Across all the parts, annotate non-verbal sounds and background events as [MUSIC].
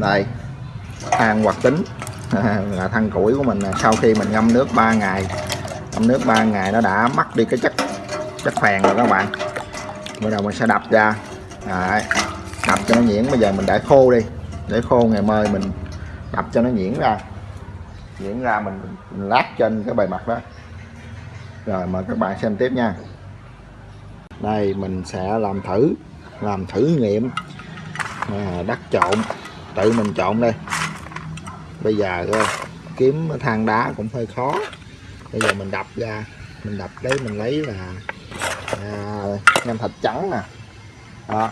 đây than hoạt tính. [LAUGHS] Là than củi của mình sau khi mình ngâm nước 3 ngày ngâm nước 3 ngày nó đã mất đi cái chất chất phèn rồi các bạn. Bây giờ mình sẽ đập ra. Đấy, đập cho nó nhuyễn. Bây giờ mình để khô đi. Để khô ngày mai mình đập cho nó nhuyễn ra. Nhuyễn ra mình, mình lát trên cái bề mặt đó. Rồi mời các bạn xem tiếp nha. Đây mình sẽ làm thử làm thử nghiệm à, đất trộn tự mình trộn đây. Bây giờ à, kiếm than đá cũng hơi khó. Bây giờ mình đập ra mình đập đấy mình lấy là à, nem thịt trắng nè. Đó.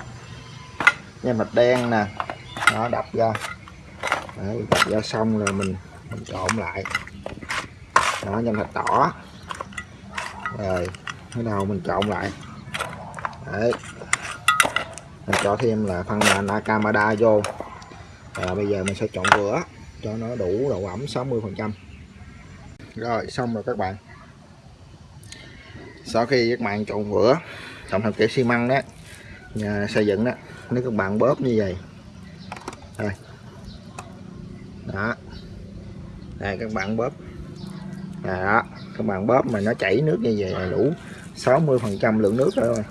Nem thịt đen nè. Đó đập ra. Đấy, đập ra xong rồi mình mình trộn lại. Đó nem thịt đỏ. Rồi bắt đầu mình trộn lại. Đấy mình cho thêm là phân Nakamada Akamada vô. Và bây giờ mình sẽ trộn vữa cho nó đủ độ ẩm 60 phần trăm. Rồi, xong rồi các bạn. Sau khi các bạn trộn vữa tổng hợp kiểu xi măng đó, nhà xây dựng đó, nếu các bạn bóp như vậy. Đây. Đó. Đây, các bạn bóp. Đó, các bạn bóp mà nó chảy nước như vậy là đủ 60 phần trăm lượng nước rồi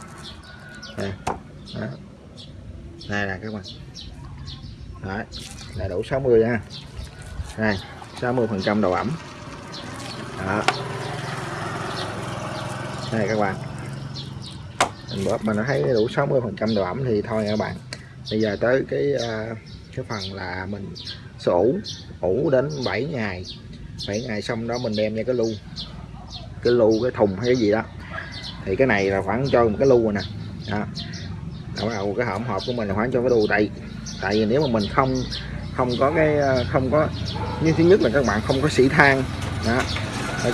đây là các bạn. Đấy, là đủ 60 nha. Đây 60 phần trăm độ ẩm. Đó. Đây các bạn. Mình bóp mà nó thấy đủ 60 phần trăm độ ẩm thì thôi các bạn. Bây giờ tới cái ờ, cái phần là mình sẽ ủ ủ đến 7 ngày. 7 ngày xong đó mình đem ra cái lu. Cái lu cái thùng hay cái gì đó. Thì cái này là khoảng cho một cái lu rồi nè. Đó bắt đầu cái hỗn hợp của mình là khoảng cho cái đồ tại tại vì nếu mà mình không không có cái ờ, không có như thứ nhất là các bạn không có xỉ than đó.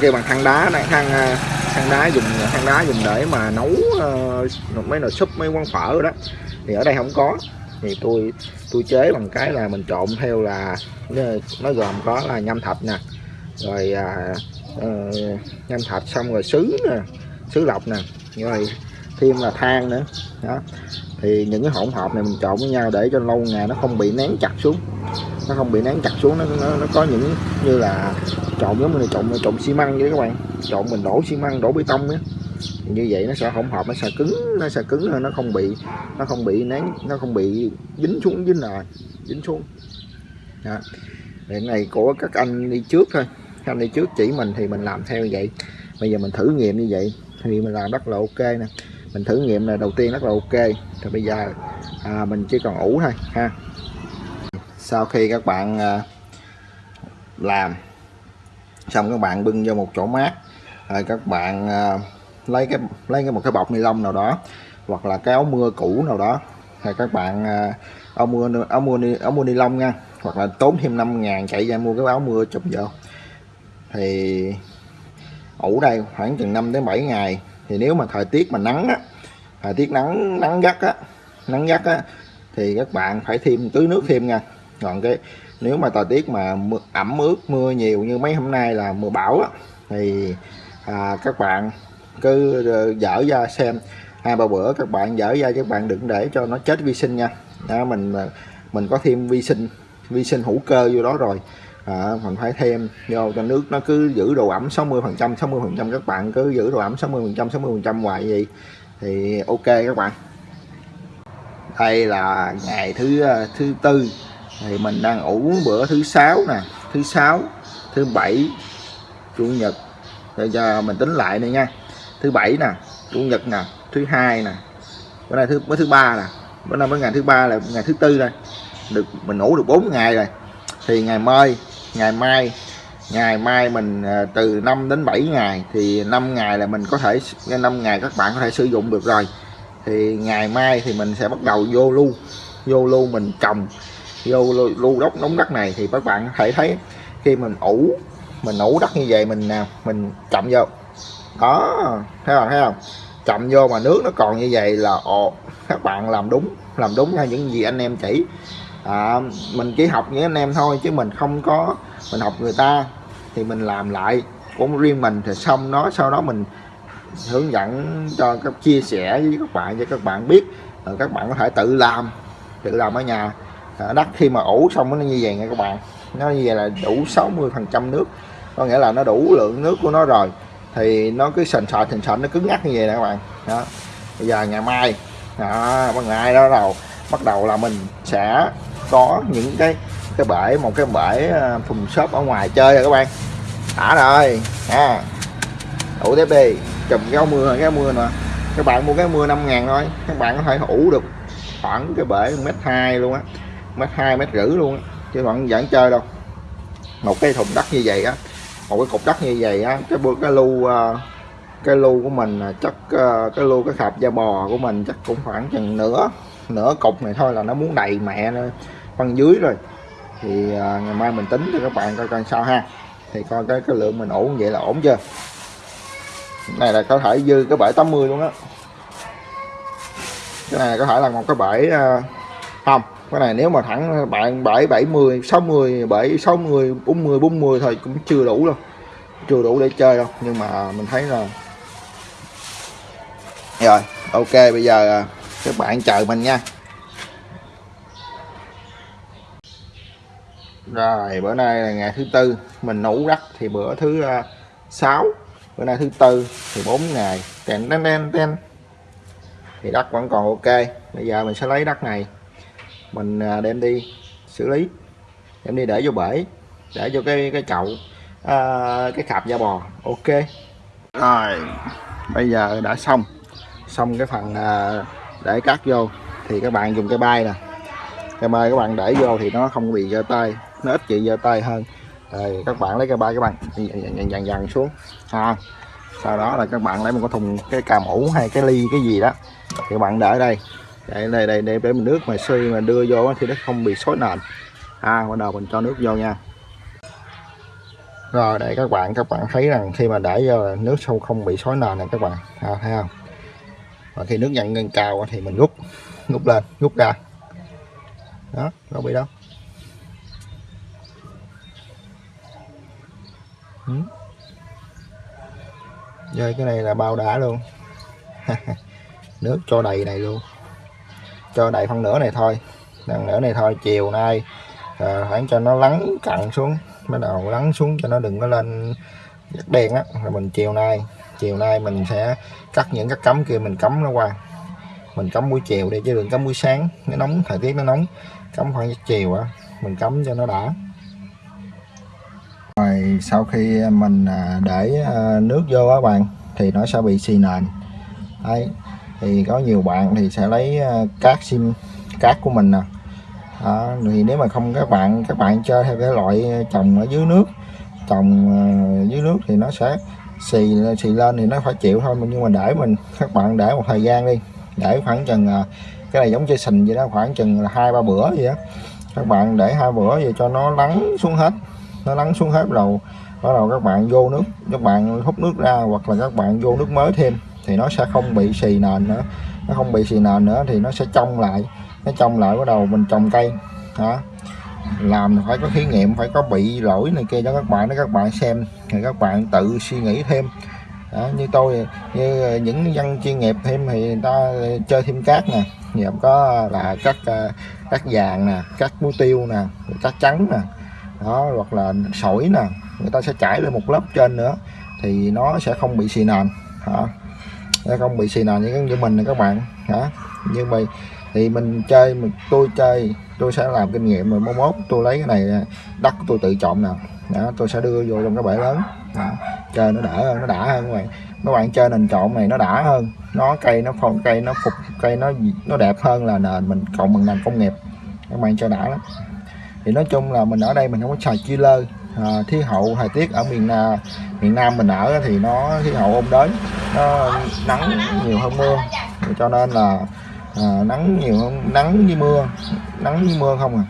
Kêu bằng than đá này than ờ, than đá dùng than đá dùng để mà nấu uh, mấy nồi súp mấy quán phở đó. Thì ở đây không có. Thì tôi tôi chế bằng cái là mình trộn theo là nó gồm có là nhâm thạch nè rồi à, uh, nhâm thạch xong rồi sứ nè sứ lọc nè rồi thêm là than nữa. Đó thì những cái hỗn hợp này mình trộn với nhau để cho lâu ngày nó không bị nén chặt xuống. Nó không bị nén chặt xuống nó nó, nó có những như là trộn giống như trộn trộn xi măng vậy các bạn. Trộn mình đổ xi măng đổ bê tông á. Như vậy nó sẽ hỗn hợp nó sẽ cứng nó sẽ cứng hơn nó không bị nó không bị nén nó không bị dính xuống dính nè dính xuống. Đó. cái này của các anh đi trước thôi. Các anh đi trước chỉ mình thì mình làm theo vậy. Bây giờ mình thử nghiệm như vậy. Thì mình làm rất là ok nè mình thử nghiệm là đầu tiên rất là ok. Thì bây giờ à, mình chỉ còn ủ thôi ha. Sau khi các bạn à, làm xong các bạn bưng vô một chỗ mát rồi các bạn à, lấy cái lấy cái một cái bọc ni lông nào đó hoặc là cái áo mưa cũ nào đó thì các bạn à, áo mưa áo mưa ni, áo mưa ni lông nha hoặc là tốn thêm 5 ngàn chạy ra mua cái áo mưa chụp vô. Thì ủ đây khoảng chừng 5 đến 7 ngày thì nếu mà thời tiết mà nắng á thời tiết nắng nắng gắt á nắng gắt á thì các bạn phải thêm tưới nước thêm nha. Còn cái nếu mà thời tiết mà mưa, ẩm ướt mưa nhiều như mấy hôm nay là mưa bão á thì à, các bạn cứ ờ, dở ra xem. À, Hai ba bữa các bạn dở ra các bạn đừng để cho nó chết vi sinh nha. Đó, mình mình có thêm vi sinh vi sinh hữu cơ vô đó rồi à, mình phải thêm. Vô cho nước nó cứ giữ độ ẩm 60 phần trăm 60 phần trăm các bạn cứ giữ độ ẩm 60 phần trăm 60 phần trăm hoài gì thì ok các bạn. Đây là ngày thứ ờ, thứ tư. Thì mình đang ủ bữa thứ sáu nè. Thứ sáu thứ bảy chủ nhật. Để cho mình tính lại này nha. Thứ bảy nè chủ nhật nè thứ hai nè. Bữa nay thứ bữa thứ ba nè. Bữa nay mới ngày thứ ba là ngày thứ tư đây. Được mình ngủ được 4 ngày rồi. Thì ngày mai ngày mai ngày mai mình ờ, từ 5 đến 7 ngày thì 5 ngày là mình có thể 5 ngày các bạn có thể sử dụng được rồi. Thì ngày mai thì mình sẽ bắt đầu vô lưu vô lưu mình trồng vô lưu, lưu đốc đống đất này thì các bạn có thể thấy khi mình ủ mình ủ đất như vậy mình nào mình chậm vô. Đó thấy không thấy không? Chậm vô mà nước nó còn như vậy là ồ các bạn làm đúng làm đúng theo những gì anh em chỉ à, mình chỉ học những anh em thôi chứ mình không có mình học người ta. Thì mình làm lại cũng riêng mình thì xong nó sau đó mình hướng dẫn cho các chia sẻ với các bạn cho các bạn biết. Rồi các bạn có thể tự làm tự làm ở nhà. À, đất khi mà ủ xong nó như vậy nha các bạn. Nó như vậy là đủ 60 phần trăm nước. Có nghĩa là nó đủ lượng nước của nó rồi. Thì nó cứ sền sệt sền sệt nó cứng ngắc như vậy nè các bạn. Đó. Bây giờ ngày mai đó ngày ngày đó đầu bắt đầu là mình sẽ có những cái cái bể một cái bể à, thùng xốp ở ngoài chơi rồi các bạn. Đã rồi, ha. Ủ tiếp đi, chùm cái áo mưa, cái áo mưa nè. Các bạn mua cái mưa 5 ngàn thôi, các bạn có thể ủ được khoảng cái bể mét hai luôn á mét hai, mét rưỡi luôn á, chứ bạn vẫn chơi đâu. Một cái thùng đất như vậy á, một cái cục đất như vậy á, cái cái lu à, cái lu của mình chắc à, cái lu, cái khạp da bò của mình chắc cũng khoảng chừng nửa nửa cục này thôi là nó muốn đầy mẹ nữa phân dưới rồi. Thì à, ngày mai mình tính cho các bạn coi coi sao ha. Thì coi cái cái lượng mình ổn vậy là ổn chưa? Này là có thể dư cái bể 80 luôn á. Cái này có thể là một cái bể à, không cái này nếu mà thẳng bạn bể 70 60 bể 60 40 40 thôi cũng chưa đủ đâu. Chưa đủ để chơi đâu nhưng mà mình thấy là rồi ok bây giờ à, các bạn chờ mình nha. Rồi bữa nay là ngày thứ tư. Mình nấu đất thì bữa thứ à, uh, 6 bữa nay thứ tư thì 4 ngày. Ten ten ten ten thì đất vẫn còn ok. Bây giờ mình sẽ lấy đất này. Mình uh, đem đi xử lý. Đem đi để vô bể để vô cái cái chậu uh, cái cặp da bò. Ok. Rồi bây giờ đã xong. Xong cái phần uh, để cắt vô. Thì các bạn dùng cái bay nè. Cái bay các bạn để vô thì nó không bị giơ tay nó ít chị giơ tay hơn. Rồi các bạn lấy cái ba các bạn dần dần dần xuống. Ha. Sau đó là các bạn lấy một cái thùng cái cà mũ hay cái ly cái gì đó. Thì các bạn để đây. Để đây đây để, để mình nước mà suy mà đưa vô thì nó không bị xối nền. Ha bắt đầu mình cho nước vô nha. Rồi để các bạn các bạn thấy rằng khi mà để vô nước sâu không bị xối nền này các bạn. À, thấy không? Và khi nước nhận lên cao thì mình rút rút lên rút ra. Đó không bị đâu. Ừ. Rồi cái này là bao đã luôn. [LAUGHS] Nước cho đầy này luôn. Cho đầy phân nửa này thôi. Phần nửa này thôi chiều nay à, khoảng cho nó lắng cặn xuống. Bắt đầu lắng xuống cho nó đừng có lên đen á. Rồi mình chiều nay chiều nay mình sẽ cắt những cái cắm kia mình cắm nó qua. Mình cắm buổi chiều đi chứ đừng cắm buổi sáng. Nó nóng thời tiết nó nóng. Cắm khoảng chiều á mình cắm cho nó đã sau khi mình à, để à, nước vô á bạn thì nó sẽ bị xì nền. Đấy thì có nhiều bạn thì sẽ lấy à, cát sim cát của mình nè. Đó, thì nếu mà không các bạn các bạn chơi theo cái loại trồng ở dưới nước trồng dưới nước thì nó sẽ xì xì lên thì nó phải chịu thôi nhưng mà để mình các bạn để một thời gian đi để khoảng chừng cái này giống chơi sình vậy đó khoảng chừng là hai ba bữa gì đó các bạn để hai bữa vậy cho nó lắng xuống hết nó lắng xuống hết đầu bắt đầu các bạn vô nước các bạn hút nước ra hoặc là các bạn vô nước mới thêm thì nó sẽ không bị xì nền nữa. Nó không bị xì nền nữa thì nó sẽ trong lại. Nó trong lại bắt đầu mình trồng cây đó làm phải có thí nghiệm phải có bị lỗi này kia cho các bạn để các bạn xem thì các bạn tự suy nghĩ thêm. Đó, như tôi như những dân chuyên nghiệp thêm thì người ta chơi thêm cát nè. Nhập có là cắt ờ, cắt vàng nè cắt muối tiêu nè cắt trắng nè đó hoặc là sỏi nè người ta sẽ trải lên một lớp trên nữa thì nó sẽ không bị xì nền hả? Sẽ không bị xì nền như, như mình này các bạn hả? Nhưng mà thì mình chơi mình tôi chơi tôi sẽ làm kinh nghiệm rồi mốt tôi lấy cái này à, đất tôi tự chọn nè đó, tôi sẽ đưa vô trong cái bể lớn đó. chơi nó đỡ hơn nó đã hơn các bạn. Các bạn chơi nền trộn này nó đã hơn nó cây nó phong cây nó phục cây nó nó đẹp hơn là nền mình cộng bằng nền công nghiệp. Các bạn chơi đã lắm thì nói chung là mình ở đây mình không có xài chiller à, khí hậu thời tiết ở miền Nam miền Nam mình ở thì nó khí hậu ôn đới nó nắng nhiều hơn mưa. Cho nên là à, nắng nhiều hơn nắng như mưa nắng như mưa không à.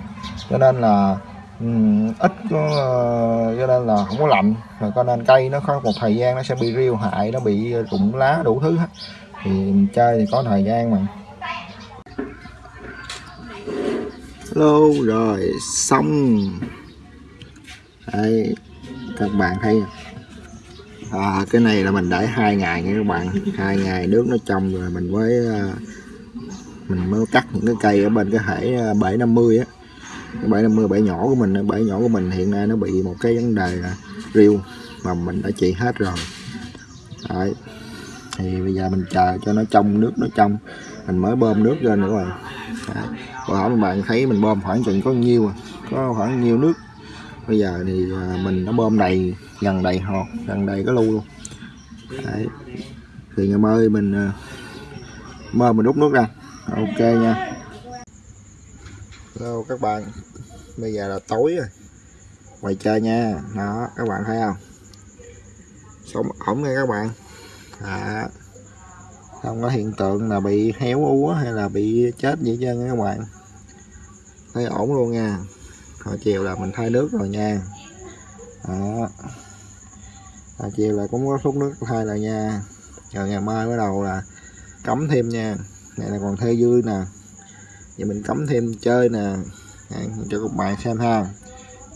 Cho nên là um, ít có ờ, cho nên là không có lạnh. Rồi cho nên cây nó có một thời gian nó sẽ bị riêu hại nó bị rụng lá đủ thứ hết. Thì mình chơi thì có thời gian mà. Lâu rồi xong. Đây các bạn thấy à, cái này là mình để hai ngày nha các bạn. Hai ngày nước nó trong rồi mình mới à, mình mới cắt những cái cây ở bên cái hệ 750 à, á. Cái bể 50 bể nhỏ của mình bể nhỏ của mình hiện nay nó bị một cái vấn đề là riêu mà mình đã trị hết rồi. Đấy. thì bây giờ mình chờ cho nó trong nước nó trong. Mình mới bơm nước lên nữa rồi Đấy. Hồi hỏi bạn thấy mình bơm khoảng chừng có nhiêu à? có khoảng nhiêu nước. Bây giờ thì à, mình nó bơm đầy gần đầy hồ gần đầy cái lu luôn. Đấy. thì ngày mai mình à, mơ mình đút nước ra. Ok nha. Hello các bạn. Bây giờ là tối rồi. Ngoài chơi nha. Đó các bạn thấy không? Sống ổn nha các bạn. À, không có hiện tượng là bị héo úa hay là bị chết gì hết trơn các bạn thấy ổn luôn nha. Hồi chiều là mình thay nước rồi nha. Đó. Hồi chiều là cũng có phút nước thay rồi nha. Rồi ngày mai bắt đầu là cấm thêm nha. Này là còn thê dư nè. Vậy mình cấm thêm chơi nè. Đấy, cho các bạn xem ha.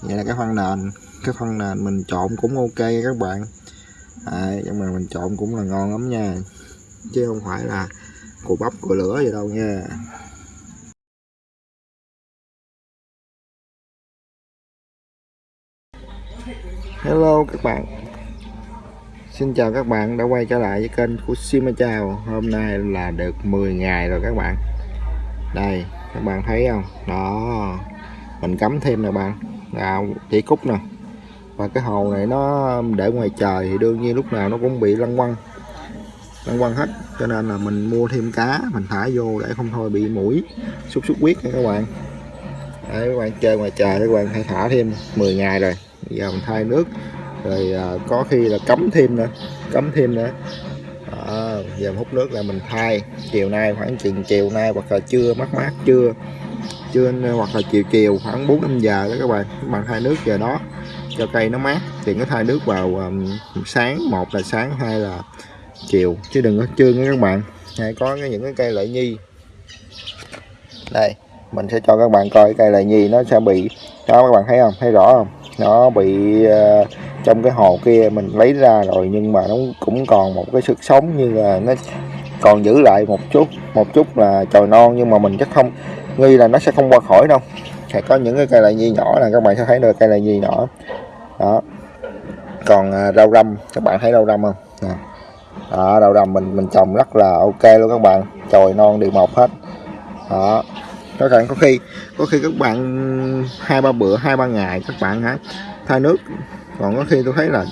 Vậy là cái phân nền cái phân nền mình trộn cũng ok các bạn. Đấy, nhưng mà mình trộn cũng là ngon lắm nha. Chứ không phải là củ bắp củ lửa gì đâu nha. Hello các bạn. Xin chào các bạn đã quay trở lại với kênh của Sima Chào Hôm nay là được 10 ngày rồi các bạn. Đây các bạn thấy không? Đó Mình cắm thêm nè bạn. Là chỉ cúc nè. Và cái hồ này nó để ngoài trời thì đương nhiên lúc nào nó cũng bị lăn quăng. Lăn quăng hết Cho nên là mình mua thêm cá Mình thả vô để không thôi bị mũi Xúc xúc huyết nha các bạn. Đấy, các bạn chơi ngoài trời các bạn hãy thả thêm 10 ngày rồi dòng giờ mình thay nước. Rồi à, có khi là cấm thêm nữa cấm thêm nữa. À, giờ hút nước là mình thay chiều nay khoảng chừng chiều nay hoặc là trưa mát mát trưa. Trưa hoặc là chiều chiều khoảng 4 5 giờ đó các bạn các bạn thay nước giờ đó. Cho cây nó mát thì có thay nước vào um, sáng một là sáng hai là chiều. Chứ đừng có trưa nha các bạn. Hay có những cái cây lợi nhi. Đây mình sẽ cho các bạn coi cái cây lợi nhi nó sẽ bị đó các bạn thấy không? Thấy rõ không? Nó bị uh, trong cái hồ kia mình lấy ra rồi nhưng mà nó cũng còn một cái sức sống như là nó còn giữ lại một chút một chút là trồi non nhưng mà mình chắc không nghi là nó sẽ không qua khỏi đâu. Sẽ có những cái cây lại nhi nhỏ là các bạn sẽ thấy được cây lại nhi nhỏ. Đó. Còn uh, rau răm các bạn thấy rau răm không? Nè. Đó, rau răm mình mình trồng rất là ok luôn các bạn. Chồi non đều mọc hết. Đó các bạn, có khi có khi các bạn hai ba bữa, hai ba ngày, các bạn hả, thay nước. Còn có khi tôi thấy là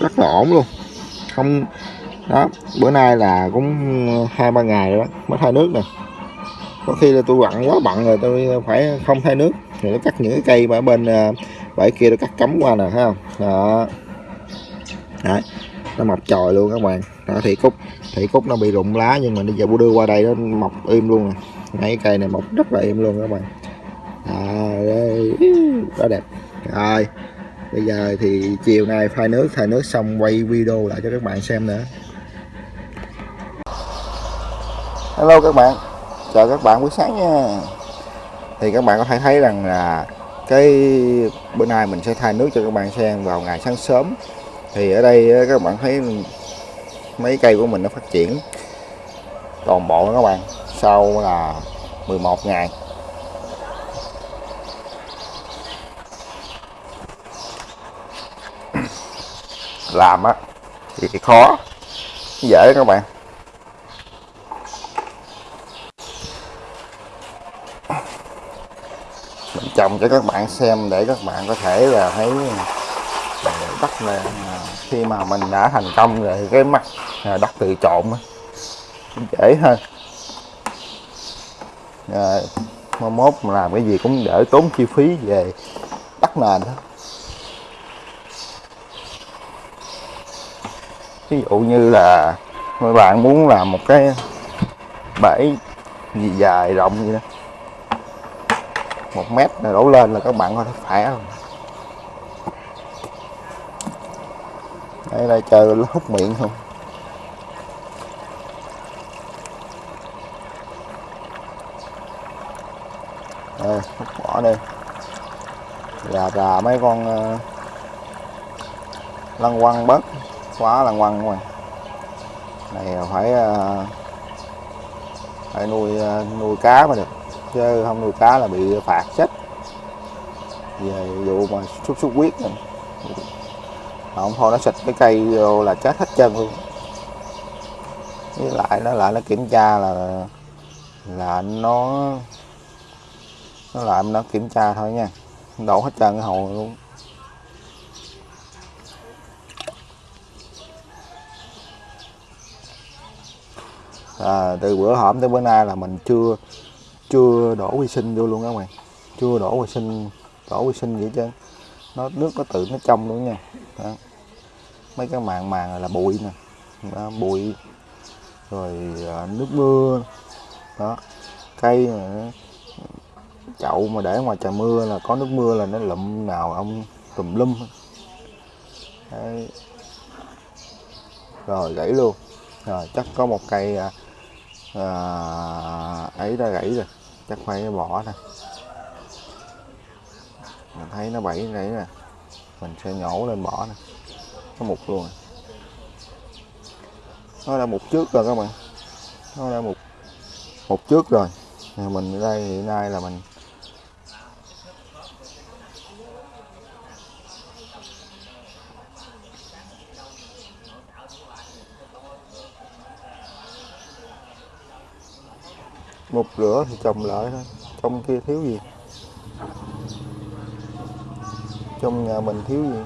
rất là ổn luôn. Không, đó, bữa nay là cũng hai ba ngày rồi đó, mới thay nước nè. Có khi là tôi bận, quá bận rồi tôi phải không thay nước. Rồi nó cắt những cái cây mà ở bên ờ, bãi kia tôi cắt cắm qua nè, thấy không? Đó. Đấy, nó mọc tròi luôn các bạn. Đó thì cúc thì cúc nó bị rụng lá nhưng mà bây giờ bữa đưa qua đây nó mọc im luôn rồi mấy cây này mọc rất là im luôn các bạn. À, đây. Đó đẹp. Rồi bây giờ thì chiều nay phai nước thay nước xong quay video lại cho các bạn xem nữa. Hello các bạn. Chào các bạn buổi sáng nha. Thì các bạn có thể thấy rằng là cái bữa nay mình sẽ thay nước cho các bạn xem vào ngày sáng sớm. Thì ở đây các bạn thấy mấy cây của mình nó phát triển toàn bộ các bạn sau là 11 ngày. Làm á, thì khó, dễ các bạn. Mình trồng cho các bạn xem để các bạn có thể là thấy à, đất này à, khi mà mình đã thành công rồi cái mặt à, đất tự trộn dễ hơn rồi mai mốt mà làm cái gì cũng đỡ tốn chi phí về đất nền đó. Ví dụ như là mấy bạn muốn làm một cái bể gì dài rộng vậy đó. Một mét là đổ lên là các bạn có thể phải không đây là chờ nó hút miệng không đây hút bỏ gà mấy con ờ, lăng lăn quăng bớt, quá lăn quăng các này ờ, phải ờ, phải nuôi nuôi cá mới được, chứ không nuôi cá là bị phạt chết. Về vụ mà sốt xuất huyết này. Mà không, thôi nó xịt cái cây vô là chết hết trơn luôn. Với lại nó lại nó kiểm tra là là nó nó làm nó kiểm tra thôi nha. Đổ hết trơn cái hồ luôn. À, từ bữa hổm tới bữa nay là mình chưa chưa đổ vi sinh vô luôn các bạn. Chưa đổ vi sinh đổ vi sinh vậy chứ nó nước nó tự nó trong luôn nha. Đó. mấy cái màng màng là bụi nè. Đó, bụi. Rồi à, nước mưa. Đó. Cây này, chậu mà để ngoài trời mưa là có nước mưa là nó lụm nào ông tùm lum. Đấy. rồi gãy luôn. Rồi chắc có một cây à, à, ấy đã gãy rồi. Chắc phải bỏ nè. Mình thấy nó bẫy gãy nè. Mình sẽ nhổ lên bỏ nè. Có một luôn rồi. nó đã một trước rồi các bạn. Nó đã một một trước rồi. Mình ở đây hiện nay là mình một rửa thì trồng lại thôi. Trong kia thiếu gì? Trong nhà mình thiếu gì?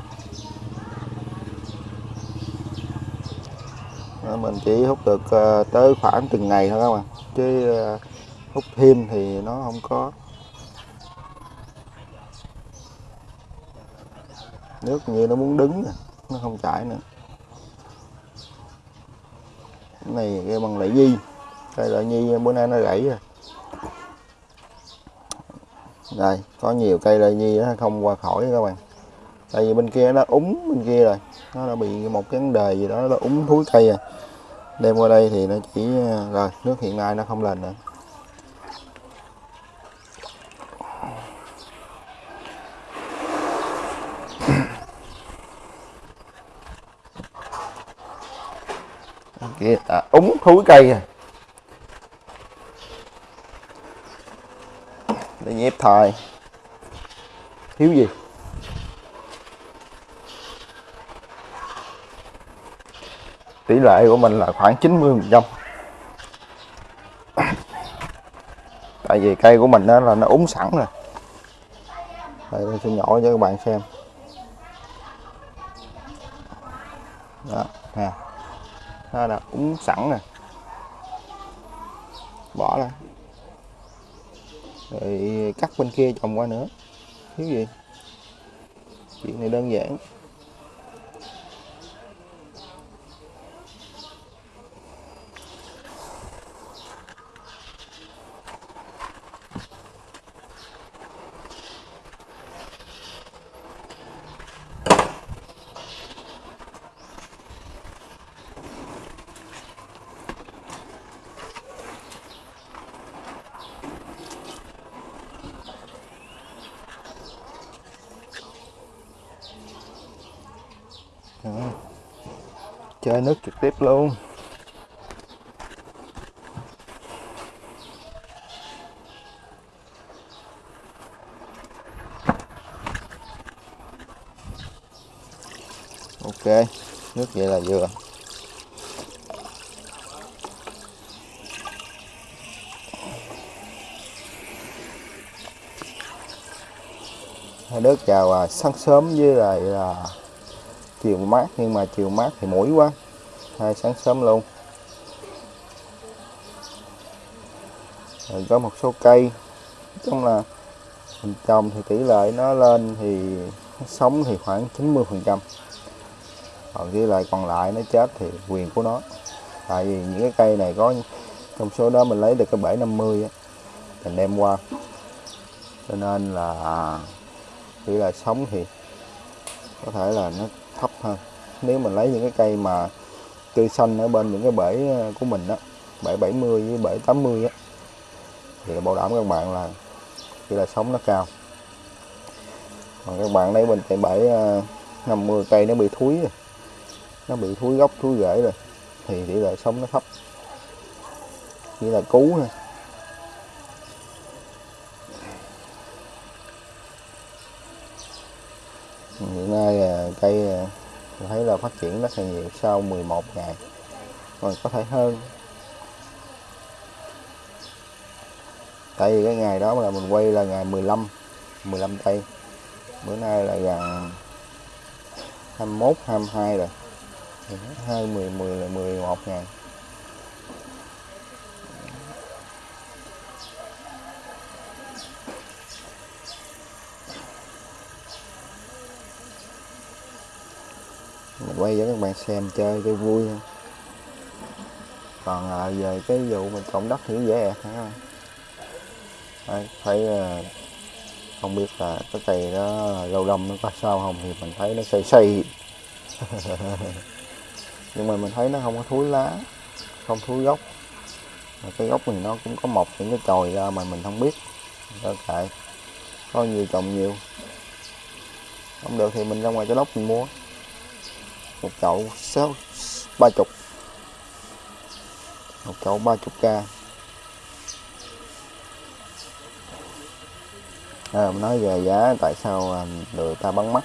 À, mình chỉ hút được ờ, tới khoảng từng ngày thôi các bạn. Chứ ờ, hút thêm thì nó không có. Nước như nó muốn đứng nó không chảy nữa. Cái này cái bằng lại di cây loại nhi bữa nay nó gãy rồi. Đây có nhiều cây loại nhi nó không qua khỏi các bạn. Tại vì bên kia nó úng bên kia rồi. Nó đã bị một cái vấn đề gì đó nó úng thúi cây rồi. Đem qua đây thì nó chỉ rồi nước hiện nay nó không lên nữa. Kia à, úng thúi cây rồi. Để thời thiếu gì? Tỷ lệ của mình là khoảng 90 phần trăm. [COUGHS] Tại vì cây của mình đó là nó úng sẵn rồi. Đây tôi sẽ nhỏ cho các bạn xem. Đó, nè. Nó là úng sẵn rồi. Bỏ ra cắt bên kia trồng qua nữa. Thiếu gì? Chuyện này đơn giản. Chơi nước trực tiếp luôn. Ok nước vậy là vừa. Đức chào à, sáng sớm với lại là chiều mát, nhưng mà chiều mát thì mũi quá. Hai sáng sớm luôn. Rồi có một số cây trong là mình trồng thì tỷ lệ nó lên thì nó sống thì khoảng 90 phần trăm. Còn với lại còn lại nó chết thì quyền của nó. Tại vì những cái cây này có trong số đó mình lấy được cái bể 50 á, mình đem qua. Cho nên là chỉ là sống thì có thể là nó hơn. Nếu mình lấy những cái cây mà tươi xanh ở bên những cái bể ờ, của mình đó bể 70 với bể 80 á, thì bảo đảm các bạn là tỷ là sống nó cao. Còn các bạn lấy mình tại bể ờ, 50 cây nó bị thúi rồi, nó bị thúi gốc, thúi rễ rồi, thì tỷ lệ sống nó thấp. Chỉ là cú thôi. Hiện nay ờ, cây mình thấy là phát triển rất là nhiều sau 11 ngày. Còn có thể hơn. Tại vì cái ngày đó là mình quay là ngày 15 15 tây bữa nay là gần 21 22 rồi. Hai, mười mười là 11 ngày. Mình quay cho các bạn xem chơi cho vui thôi còn à, về cái vụ mình trộm đất thì dễ ẹt hả Đấy, thấy à, không biết là cái cây đó lâu đông nó có sao không thì mình thấy nó xây xây [LAUGHS] nhưng mà mình thấy nó không có thúi lá không thúi gốc. Mà cái gốc thì nó cũng có mọc những cái chồi ra mà mình không biết. Đó kệ có nhiều trồng nhiều. Không được thì mình ra ngoài cho lốc mình mua một chậu sáu ba chục. Một chậu ba chục k à, mình nói về giá tại sao à, người ta bán mắc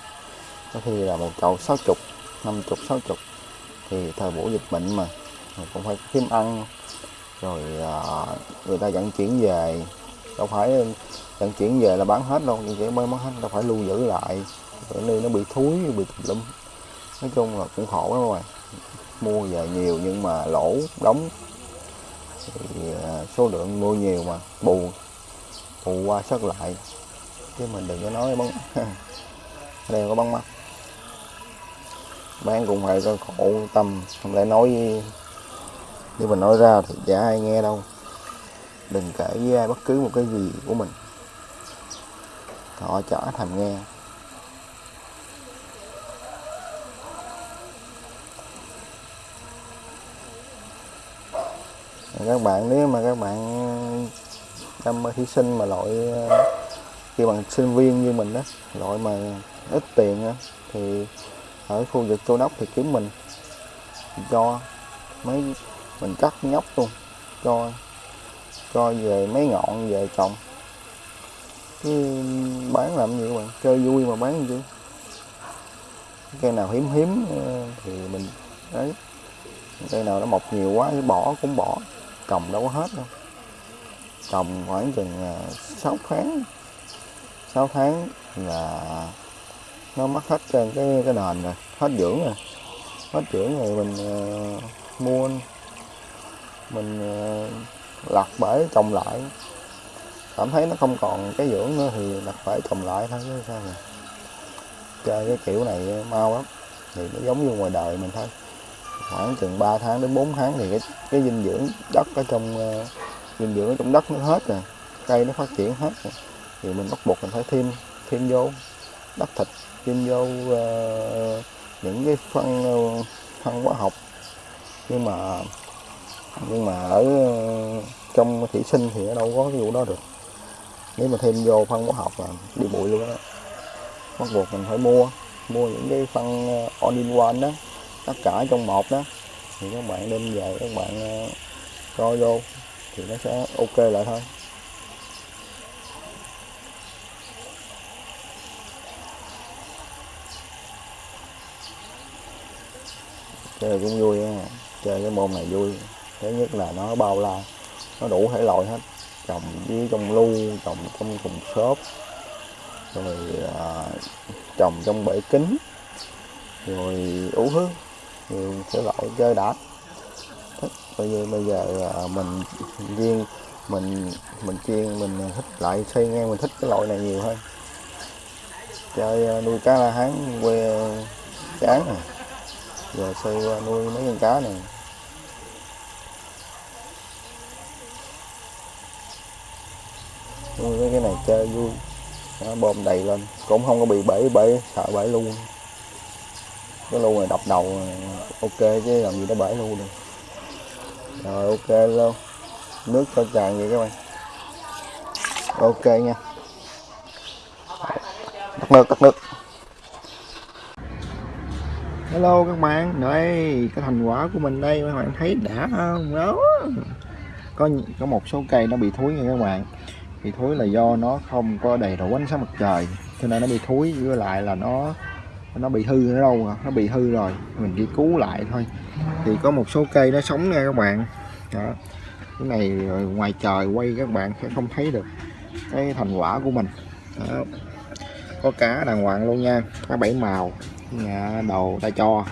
có khi là một chậu sáu chục năm chục sáu chục. Thì thời buổi dịch bệnh mà cũng phải kiếm ăn. Rồi à, người ta vận chuyển về đâu phải vận chuyển về là bán hết đâu. Nhưng chỉ mới bán hết đâu phải lưu giữ lại. Bởi nơi nó bị thúi bị tùm lum nói chung là cũng khổ lắm rồi mua về nhiều nhưng mà lỗ đóng. Thì à, số lượng mua nhiều mà, bù bù qua sớt lại. Chứ mình đừng có nói bắn [LAUGHS] đây có bắn mắt. Bán cũng phải có khổ tâm, không lẽ nói nếu mình nói ra thì chả ai nghe đâu. Đừng kể với ai bất cứ một cái gì của mình. Họ chả thèm nghe. Các bạn nếu mà các bạn đam mê thí sinh mà loại ờ, khi bằng sinh viên như mình đó loại mà ít tiền đó, thì ở khu vực châu đốc thì kiếm mình cho mấy mình cắt nhóc luôn cho cho về mấy ngọn về trồng. Chứ bán làm gì các bạn chơi vui mà bán gì. Chứ cây nào hiếm hiếm ờ, thì mình đấy cây nào nó mọc nhiều quá thì bỏ cũng bỏ trồng đâu có hết đâu. Trồng khoảng chừng à, 6 tháng. 6 tháng là nó mất hết trên cái cái nền rồi hết dưỡng rồi. Hết dưỡng rồi mình uh, mua mình uh, lặt bể trồng lại. Cảm thấy nó không còn cái dưỡng nữa thì lặt bể trồng lại thôi chứ sao mà chơi cái kiểu này mau lắm. Thì nó giống như ngoài đời mình thôi khoảng chừng 3 tháng đến 4 tháng thì cái cái dinh dưỡng đất ở trong uh, dinh dưỡng ở trong đất nó hết rồi cây nó phát triển hết rồi thì mình bắt buộc mình phải thêm thêm vô đất thịt thêm vô uh, những cái phân uh, phân hóa học. Nhưng mà nhưng mà ở uh, trong thủy sinh thì ở đâu có cái vụ đó được. Nếu mà thêm vô phân hóa học là đi bụi luôn đó bắt buộc mình phải mua mua những cái phân all in one đó tất cả trong một đó. Thì các bạn đem về các bạn ờ, coi vô thì nó sẽ ok lại thôi. Chơi cũng vui á chơi cái môn này vui. Thứ nhất là nó bao la nó đủ thể loại hết. Trồng dưới trong lu trồng trong thùng xốp rồi à, trồng trong bể kính rồi ủ hương nhiều loại chơi đã bây giờ bây giờ à, mình riêng, mình mình chuyên, mình thích lại xây ngang mình thích cái loại này nhiều hơn. Chơi à, nuôi cá la hán, quê chán này giờ xây à, nuôi mấy con cá này. Nuôi mấy cái này chơi vui. Nó bơm đầy lên. Cũng không có bị bể bể, sợ bể luôn cái lu này đập đầu, ok, chứ làm gì nó bể luôn được. Rồi, ok luôn nước cho tràn vậy các bạn. Ok nha. Tắt nước tắt nước. Hello các bạn. Đây, cái thành quả của mình đây, các bạn thấy đã không? Đó. Có có một số cây nó bị thúi nha các bạn. Bị thúi là do nó không có đầy đủ ánh sáng mặt trời, cho nên nó bị thúi với lại là nó nó bị hư nữa đâu rồi nó bị hư rồi. Mình đi cứu lại thôi. Thì có một số cây nó sống nha các bạn. Đó. Cái này ngoài trời quay các bạn sẽ không thấy được cái thành quả của mình. Đó. có cá đàng hoàng luôn nha. Cá bảy màu. Nhà đầu ta cho.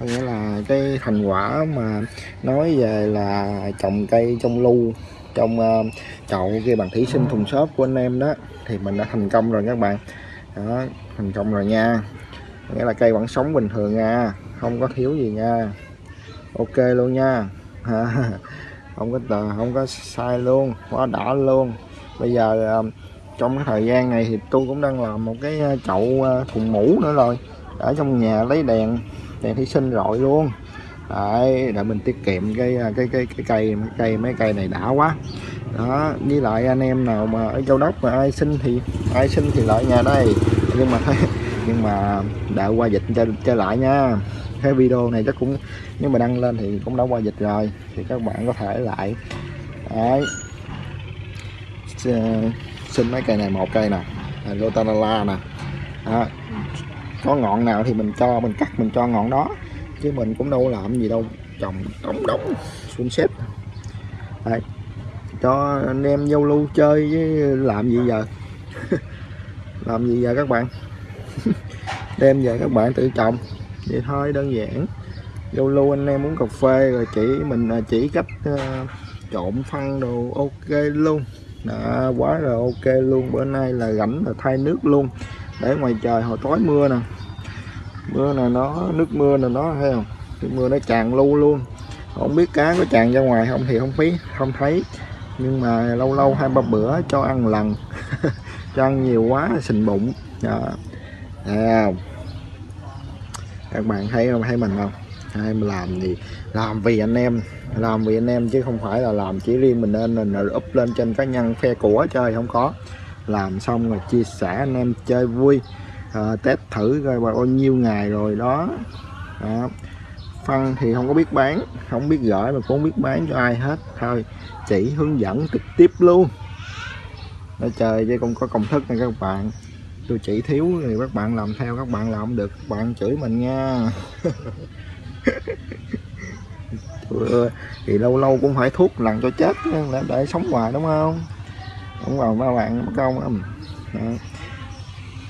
Có nghĩa là cái thành quả mà nói về là trồng cây trong lưu trong uh, chậu kia bằng thủy sinh thùng xốp của anh em đó thì mình đã thành công rồi các bạn. Đó thành công rồi nha nghĩa là cây vẫn sống bình thường nha không có thiếu gì nha. Ok luôn nha. [LAUGHS] Không có tờ, không có sai luôn. Quá đã luôn. Bây giờ ờ, trong cái thời gian này thì tôi cũng đang làm một cái ờ, chậu ờ, thùng mũ nữa rồi. Ở trong nhà lấy đèn đèn thí sinh rọi luôn. Đấy, để mình tiết kiệm cái cái cái cái cây cái cây, mấy cây này đã quá. Đó, với lại anh em nào mà ở châu đốc mà ai xin thì, ai xin thì lại nhà đây. Nhưng mà [LAUGHS] nhưng mà đợi qua dịch cho trở lại nha. Cái video này chắc cũng, nếu mà đăng lên thì cũng đã qua dịch rồi, thì các bạn có thể lại. Đấy. Ờ, xin mấy cây này, một cây nè. Lotanala nè. Có ngọn nào thì mình cho, mình cắt, mình cho ngọn đó. Chứ mình cũng đâu làm gì đâu. Trồng đóng đóng xuống xếp đấy. Cho anh em giao lưu chơi với làm gì giờ? [LAUGHS] Làm gì giờ các bạn? [LAUGHS] đem về các bạn tự trồng. Vậy thôi đơn giản. Lâu lâu anh em muốn cà phê rồi chỉ mình à, chỉ cách uh, trộn phân đồ ok luôn. Đã quá rồi ok luôn. Bữa nay là rảnh là thay nước luôn. Để ngoài trời hồi tối mưa nè. Mưa này nó nước mưa này nó thấy không? Nước mưa nó tràn lưu luôn. Không biết cá có tràn ra ngoài không thì không phí không thấy. Nhưng mà lâu lâu hai ba bữa cho ăn lần. [LAUGHS] Cho ăn nhiều quá sình bụng. Dạ thấy À, các bạn thấy không? Thấy mình không? Hay mà làm thì làm vì anh em làm vì anh em chứ không phải là làm chỉ riêng mình nên là up lên trên cá nhân phe của chơi không có. Làm xong rồi chia sẻ anh em chơi vui. À, test thử coi bao nhiêu ngày rồi đó, đó. Phân thì không có biết bán không biết gửi mà cũng không biết bán cho ai hết. Thôi chỉ hướng dẫn trực tiếp luôn. Nó chơi chứ không có công thức nha các bạn tôi chỉ thiếu thì các bạn làm theo các bạn làm không được các bạn chửi mình nha. [LAUGHS] Thì lâu lâu cũng phải thuốc lần cho chết để, để sống hoài đúng không? Không vào ba bạn mất công không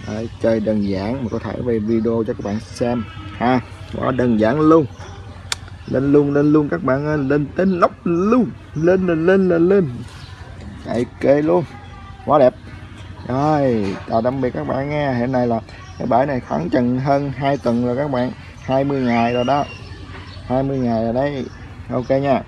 Đấy, chơi đơn giản mà có thể về video cho các bạn xem. Ha quá đơn giản luôn. Lên luôn lên luôn các bạn ơi lên tên lóc luôn. Lên lên lên lên lên. Kê luôn. Quá đẹp rồi, chào tạm biệt các bạn nghe hiện nay là cái bãi này khoảng chừng hơn 2 tuần rồi các bạn. 20 ngày rồi đó. 20 ngày rồi đấy. Ok nha.